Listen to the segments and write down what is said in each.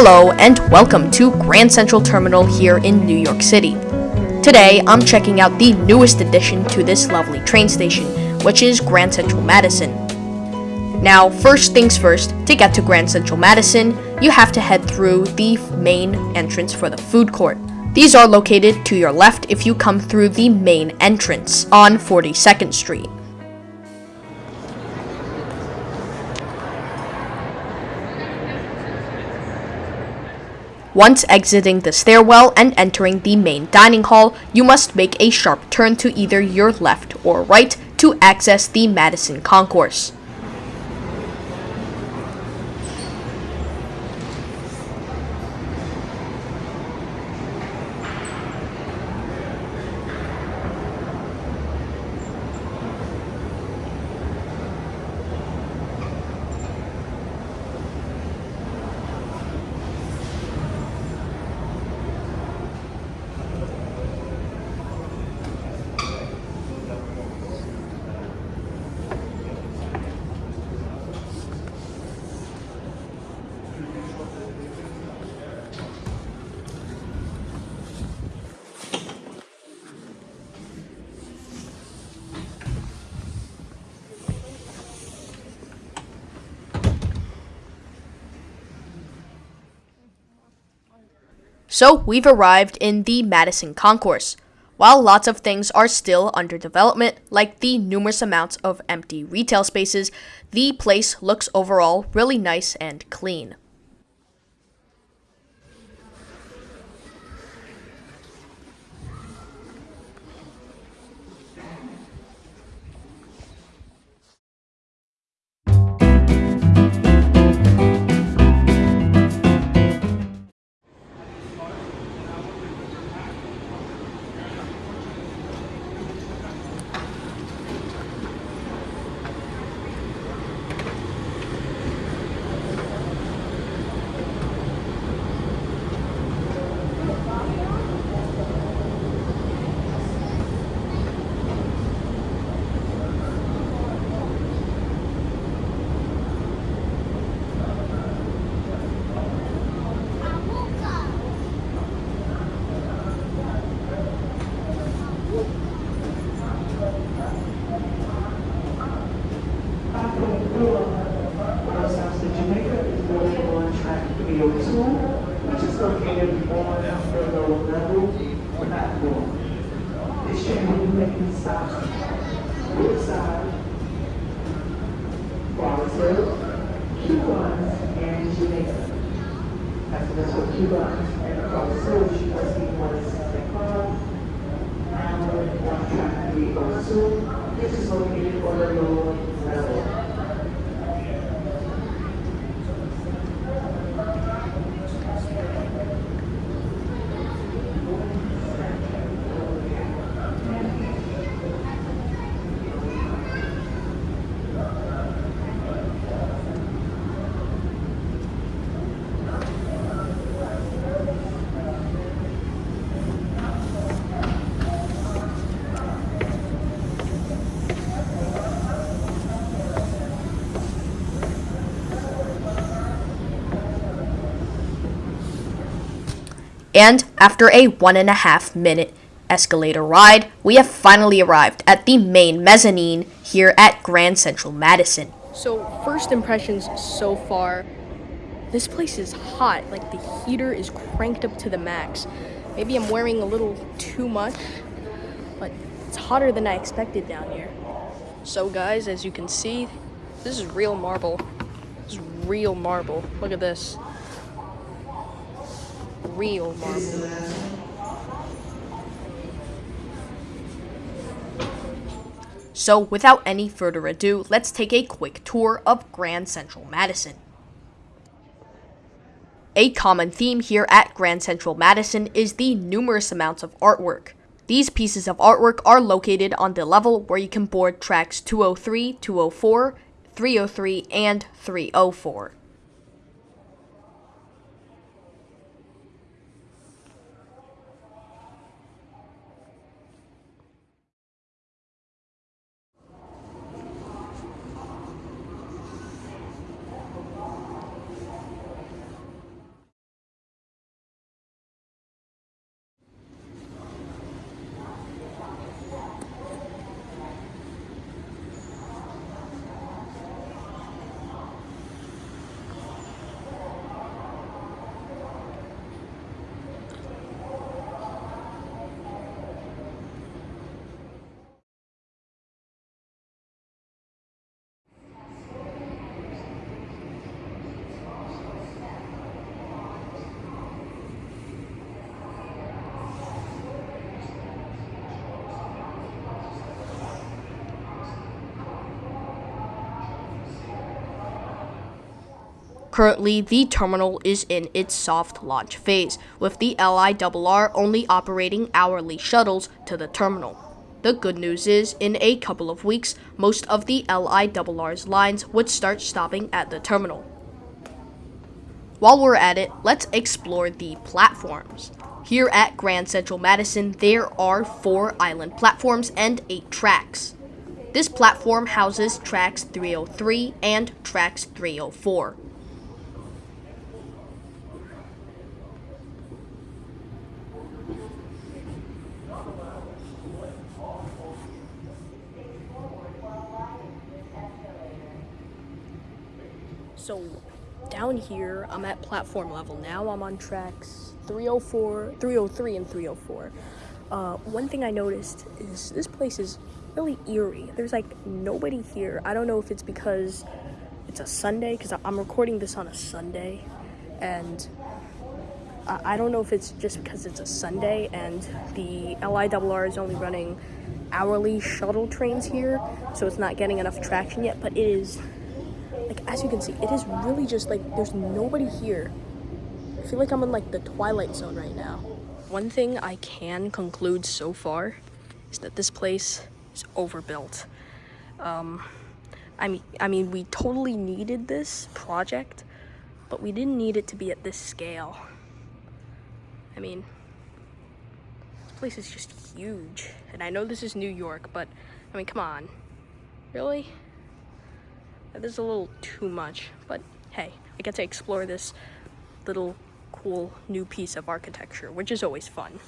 Hello and welcome to Grand Central Terminal here in New York City. Today, I'm checking out the newest addition to this lovely train station, which is Grand Central Madison. Now, first things first, to get to Grand Central Madison, you have to head through the main entrance for the food court. These are located to your left if you come through the main entrance on 42nd Street. Once exiting the stairwell and entering the main dining hall, you must make a sharp turn to either your left or right to access the Madison Concourse. So we've arrived in the Madison Concourse. While lots of things are still under development, like the numerous amounts of empty retail spaces, the place looks overall really nice and clean. Jamaica. After this for Cubans and the road, she was in one sixty-five. Now we're on track 302. This is located on the lower level. And after a one and a half minute escalator ride, we have finally arrived at the main mezzanine here at Grand Central Madison. So, first impressions so far, this place is hot. Like the heater is cranked up to the max. Maybe I'm wearing a little too much, but it's hotter than I expected down here. So, guys, as you can see, this is real marble. This is real marble. Look at this real marble. So without any further ado, let's take a quick tour of Grand Central Madison. A common theme here at Grand Central Madison is the numerous amounts of artwork. These pieces of artwork are located on the level where you can board tracks 203, 204, 303, and 304. Currently, the terminal is in its soft launch phase, with the LIRR only operating hourly shuttles to the terminal. The good news is, in a couple of weeks, most of the LIRR's lines would start stopping at the terminal. While we're at it, let's explore the platforms. Here at Grand Central Madison, there are four island platforms and eight tracks. This platform houses tracks 303 and tracks 304. So down here, I'm at platform level now. I'm on tracks 304, 303, and 304. Uh, one thing I noticed is this place is really eerie. There's like nobody here. I don't know if it's because it's a Sunday, because I'm recording this on a Sunday, and I don't know if it's just because it's a Sunday and the LIRR is only running hourly shuttle trains here, so it's not getting enough traction yet, but it is like as you can see it is really just like there's nobody here. I feel like i'm in like the twilight zone right now. One thing i can conclude so far is that this place is overbuilt. Um i mean i mean we totally needed this project but we didn't need it to be at this scale. I mean this place is just huge. And i know this is new york but i mean come on. Really this is a little too much, but hey, I get to explore this little cool new piece of architecture, which is always fun.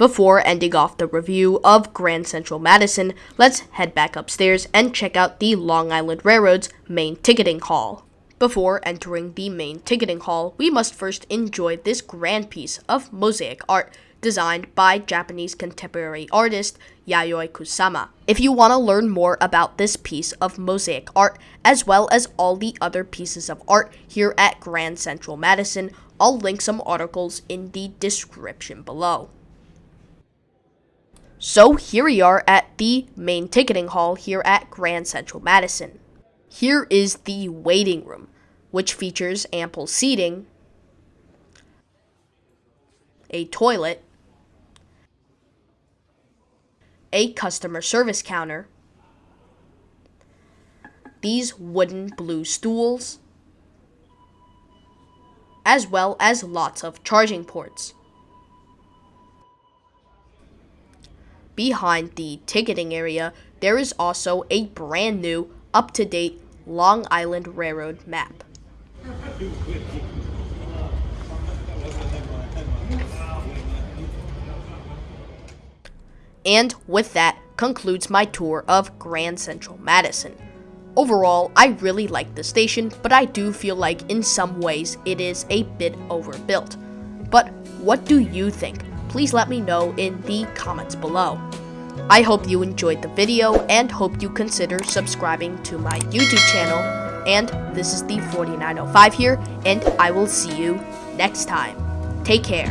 Before ending off the review of Grand Central Madison, let's head back upstairs and check out the Long Island Railroad's main ticketing hall. Before entering the main ticketing hall, we must first enjoy this grand piece of mosaic art designed by Japanese contemporary artist Yayoi Kusama. If you want to learn more about this piece of mosaic art, as well as all the other pieces of art here at Grand Central Madison, I'll link some articles in the description below. So here we are at the main ticketing hall here at Grand Central Madison. Here is the waiting room, which features ample seating, a toilet, a customer service counter, these wooden blue stools, as well as lots of charging ports. Behind the ticketing area, there is also a brand new, up to date Long Island Railroad map. And with that concludes my tour of Grand Central Madison. Overall, I really like the station, but I do feel like in some ways it is a bit overbuilt. But what do you think? Please let me know in the comments below. I hope you enjoyed the video and hope you consider subscribing to my YouTube channel. And this is the 4905 here, and I will see you next time. Take care.